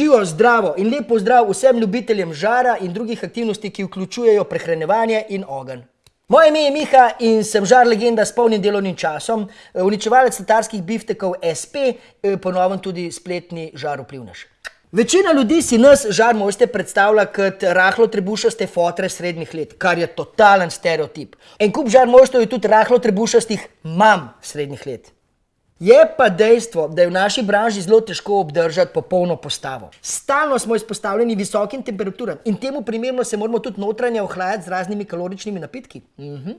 Živo, zdravo in lepo zdrav vsem ljubiteljem žara in drugih aktivnosti, ki vključujejo prehranevanje in ogenj. Moje ime je Miha in sem žar legenda s polnim delovnim časom, uničevalec tatarskih biftekov SP, ponovno tudi spletni žar vplivnež. Večina ljudi si nas, žar mojste, predstavlja kot rahlo trebušaste fotre srednjih let, kar je totalen stereotip. En kup žar mojstrov je tudi rahlo trebušastih mam srednjih let. Je pa dejstvo, da je v naši branži zelo težko obdržati popolno postavo. Stalno smo izpostavljeni visokim temperaturam in temu primerno se moramo tudi notranje ohlajati z raznimi kaloričnimi napitki.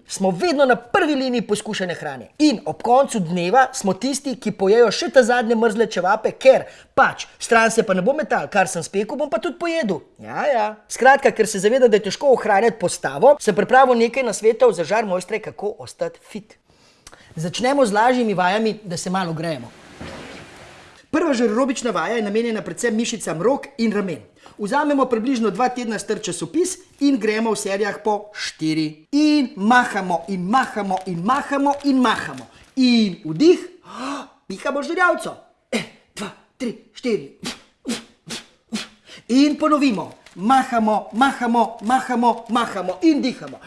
Smo vedno na prvi liniji poskušanja hrane. In ob koncu dneva smo tisti, ki pojejo še ta zadnje mrzle čevape, ker pač stran se pa ne bom metal, kar sem spekel, bom pa tudi pojedel. Ja, ja. Skratka, ker se zavedam, da je težko ohranjati postavo, sem pripravil nekaj nasvetov za žar mojstre, kako ostati fit. Začnemo z lažjimi vajami, da se malo grejemo. Prva žar aerobična vaja je namenjena predvsem mišicam rok in ramen. Vzamemo približno dva tedna star časopis in gremo v serijah po štiri. In mahamo in mahamo in mahamo in mahamo. In vdih, pihamo žerjavco. En, dva, tri, štiri. In ponovimo. Mahamo, mahamo, mahamo, mahamo in dihamo.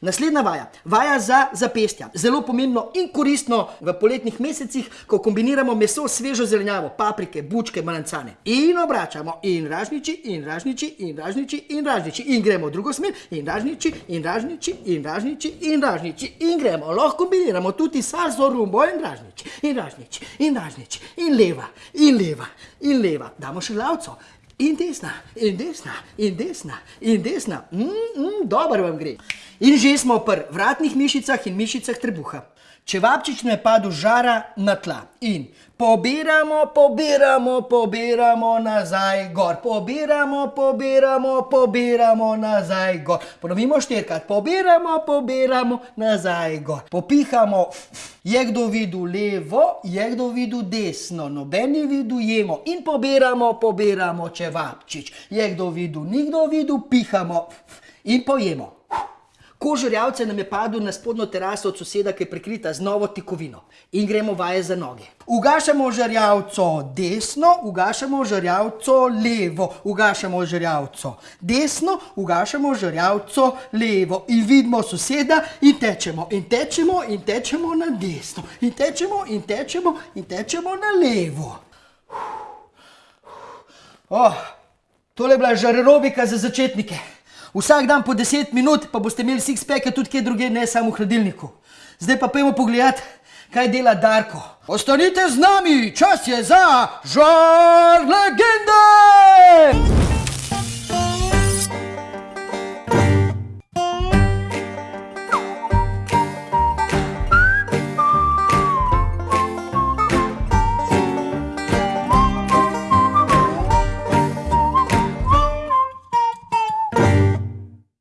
Naslednja vaja, vaja za zapestja. Zelo pomembno in koristno v poletnih mesecih, ko kombiniramo meso s svežo zelenjavo, paprike, bučke, melancane. In obračamo in ražnjiči in ražnjiči in ražnjiči in ražnjiči. In gremo v drugo smer in ražnjiči in ražnjiči in ražnjiči in ražnjiči. In gremo, lahko kombiniramo tudi salso, rumbo in ražnjiči in ražnjiči in ražnjiči in leva in leva in leva. Damo še glavco. In desna, in desna, in desna, in desna. dobro vam gre. In že smo pri vratnih mišicah in mišicah trebuha. Čevapčič naj pade z žara na tla. In pobiramo, pobiramo, pobiramo nazaj gor. Pobiramo, pobiramo, pobiramo nazaj gor. Ponovimo štirikrat. Pobiramo, pobiramo nazaj gor. Popihamo. Je kdo videl levo? Je kdo videl desno? Noben ni videl, jemo. In pobiramo, pobiramo čevapčič. Je kdo videl? Ni kdo videl? Pihamo. In pojemo. Koš žerjavca nam je padel na spodnjo teraso od soseda, ki je prekrita z novo tekovino. In gremo vaje za noge. Ugašamo žerjavco desno, ugašamo žerjavco levo. Ugašamo žerjavco desno, ugašamo žerjavco levo. In vidimo soseda in tečemo in tečemo in tečemo na desno. In tečemo in tečemo in tečemo na levo. tole je bila žar aerobika za začetnike. Vsak dan po deset minut, pa boste imeli sixpacke tudi kje drugje, ne samo v hladilniku. Zdaj pa pojdimo pogledat, kaj dela Darko. Ostanite z nami, čas je za žar legende!